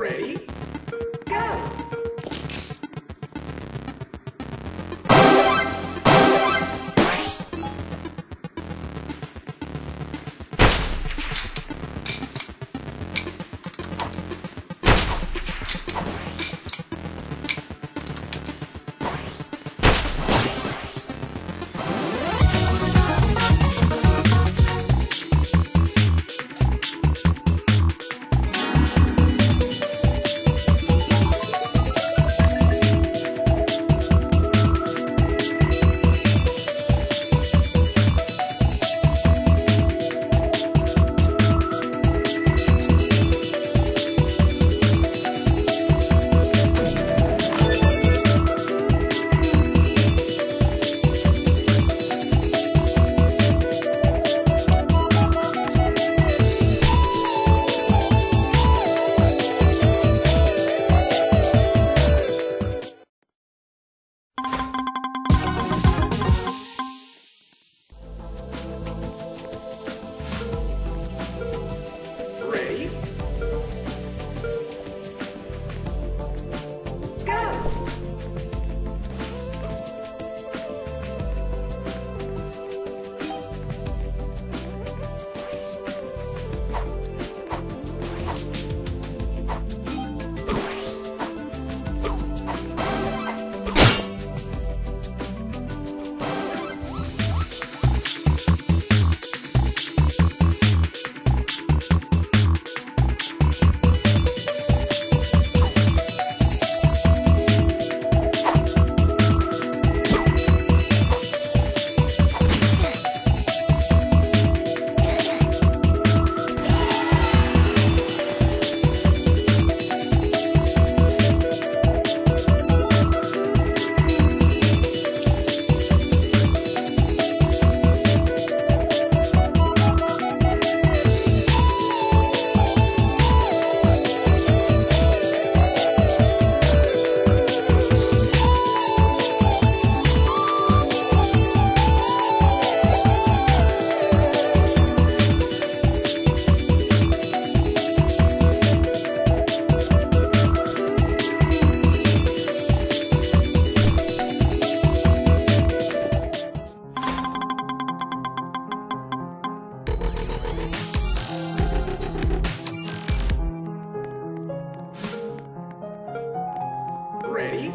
Ready? Ready?